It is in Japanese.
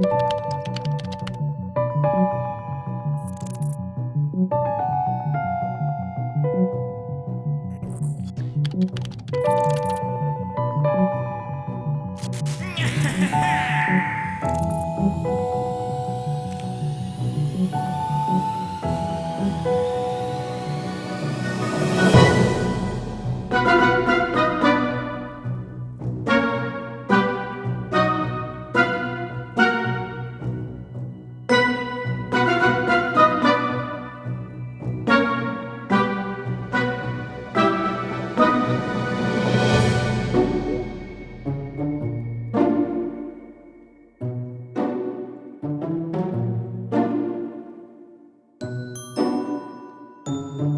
Yeah! Música